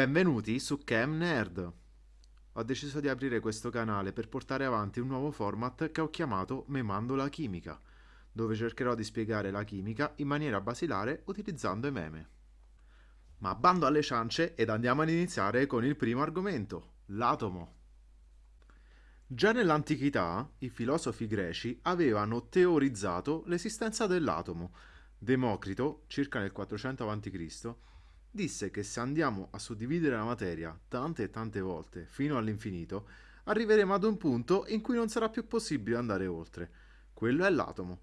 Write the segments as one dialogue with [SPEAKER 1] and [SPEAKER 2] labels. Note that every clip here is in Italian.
[SPEAKER 1] Benvenuti su Chem Nerd! Ho deciso di aprire questo canale per portare avanti un nuovo format che ho chiamato Memando la chimica, dove cercherò di spiegare la chimica in maniera basilare utilizzando i meme. Ma bando alle ciance ed andiamo ad iniziare con il primo argomento, l'atomo. Già nell'antichità i filosofi greci avevano teorizzato l'esistenza dell'atomo. Democrito, circa nel 400 a.C., disse che se andiamo a suddividere la materia tante e tante volte fino all'infinito, arriveremo ad un punto in cui non sarà più possibile andare oltre. Quello è l'atomo,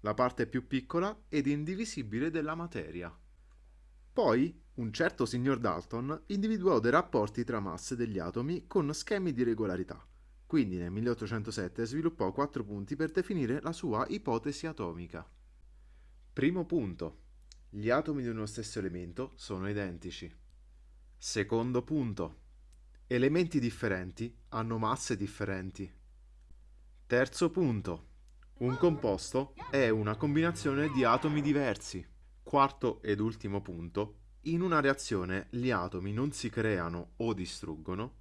[SPEAKER 1] la parte più piccola ed indivisibile della materia. Poi un certo signor Dalton individuò dei rapporti tra masse degli atomi con schemi di regolarità. Quindi nel 1807 sviluppò quattro punti per definire la sua ipotesi atomica. Primo punto. Gli atomi di uno stesso elemento sono identici. Secondo punto. Elementi differenti hanno masse differenti. Terzo punto. Un composto è una combinazione di atomi diversi. Quarto ed ultimo punto. In una reazione gli atomi non si creano o distruggono,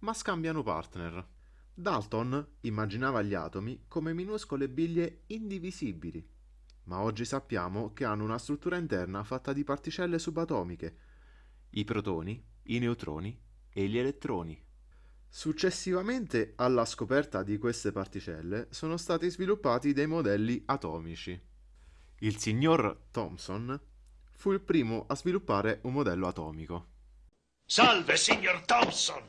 [SPEAKER 1] ma scambiano partner. Dalton immaginava gli atomi come minuscole biglie indivisibili ma oggi sappiamo che hanno una struttura interna fatta di particelle subatomiche, i protoni, i neutroni e gli elettroni. Successivamente alla scoperta di queste particelle sono stati sviluppati dei modelli atomici. Il signor Thomson fu il primo a sviluppare un modello atomico.
[SPEAKER 2] Salve, signor Thompson!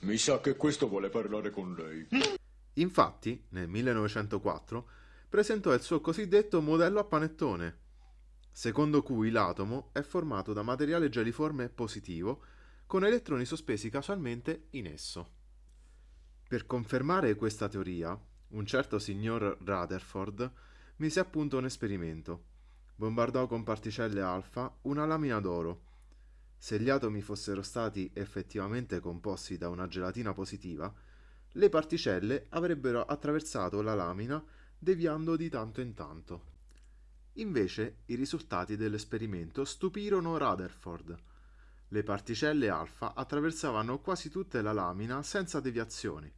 [SPEAKER 3] Mi sa che questo vuole parlare con lei.
[SPEAKER 1] Infatti, nel 1904, presentò il suo cosiddetto modello a panettone, secondo cui l'atomo è formato da materiale geliforme positivo con elettroni sospesi casualmente in esso. Per confermare questa teoria, un certo signor Rutherford mise a punto un esperimento. Bombardò con particelle alfa una lamina d'oro. Se gli atomi fossero stati effettivamente composti da una gelatina positiva, le particelle avrebbero attraversato la lamina deviando di tanto in tanto. Invece i risultati dell'esperimento stupirono Rutherford. Le particelle alfa attraversavano quasi tutta la lamina senza deviazioni,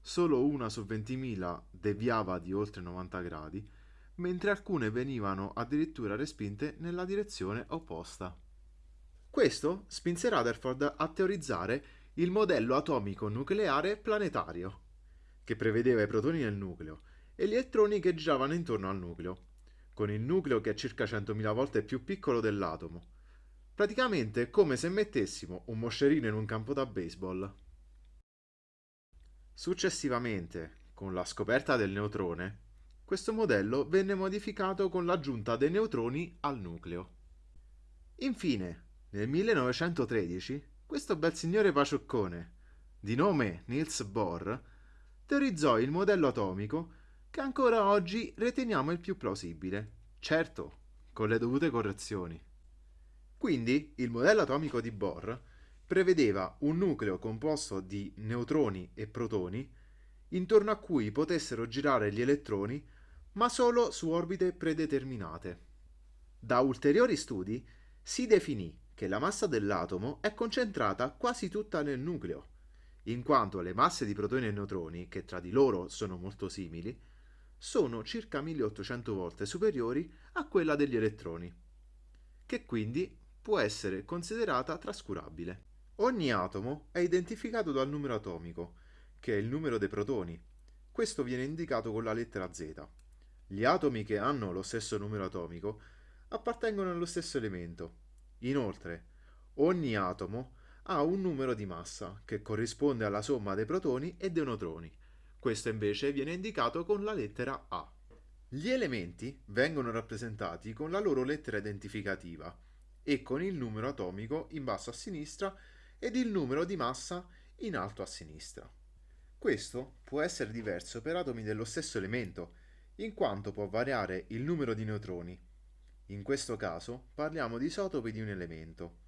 [SPEAKER 1] solo una su 20.000 deviava di oltre 90 gradi, mentre alcune venivano addirittura respinte nella direzione opposta. Questo spinse Rutherford a teorizzare il modello atomico nucleare planetario, che prevedeva i protoni nel nucleo e gli elettroni che giravano intorno al nucleo, con il nucleo che è circa 100.000 volte più piccolo dell'atomo. Praticamente è come se mettessimo un moscerino in un campo da baseball. Successivamente, con la scoperta del neutrone, questo modello venne modificato con l'aggiunta dei neutroni al nucleo. Infine, nel 1913, questo bel signore Pacioccone, di nome Niels Bohr, teorizzò il modello atomico che ancora oggi riteniamo il più plausibile, certo, con le dovute correzioni. Quindi il modello atomico di Bohr prevedeva un nucleo composto di neutroni e protoni intorno a cui potessero girare gli elettroni ma solo su orbite predeterminate. Da ulteriori studi si definì che la massa dell'atomo è concentrata quasi tutta nel nucleo, in quanto le masse di protoni e neutroni, che tra di loro sono molto simili, sono circa 1800 volte superiori a quella degli elettroni, che quindi può essere considerata trascurabile. Ogni atomo è identificato dal numero atomico, che è il numero dei protoni. Questo viene indicato con la lettera Z. Gli atomi che hanno lo stesso numero atomico appartengono allo stesso elemento, Inoltre, ogni atomo ha un numero di massa che corrisponde alla somma dei protoni e dei neutroni. Questo invece viene indicato con la lettera A. Gli elementi vengono rappresentati con la loro lettera identificativa e con il numero atomico in basso a sinistra ed il numero di massa in alto a sinistra. Questo può essere diverso per atomi dello stesso elemento, in quanto può variare il numero di neutroni in questo caso parliamo di isotopi di un elemento.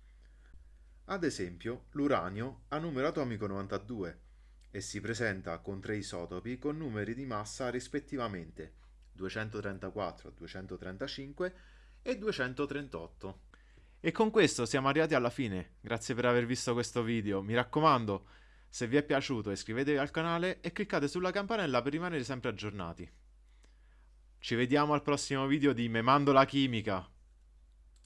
[SPEAKER 1] Ad esempio, l'uranio ha numero atomico 92 e si presenta con tre isotopi con numeri di massa rispettivamente 234, 235 e 238. E con questo siamo arrivati alla fine. Grazie per aver visto questo video. Mi raccomando, se vi è piaciuto iscrivetevi al canale e cliccate sulla campanella per rimanere sempre aggiornati. Ci vediamo al prossimo video di Memando la chimica.